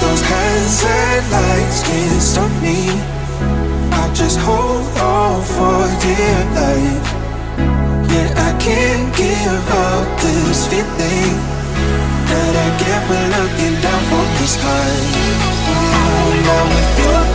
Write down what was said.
those hands and can't stop me. I just hold on for dear life. Yeah, I can't give up this feeling that I get when looking down from this high. Now with you.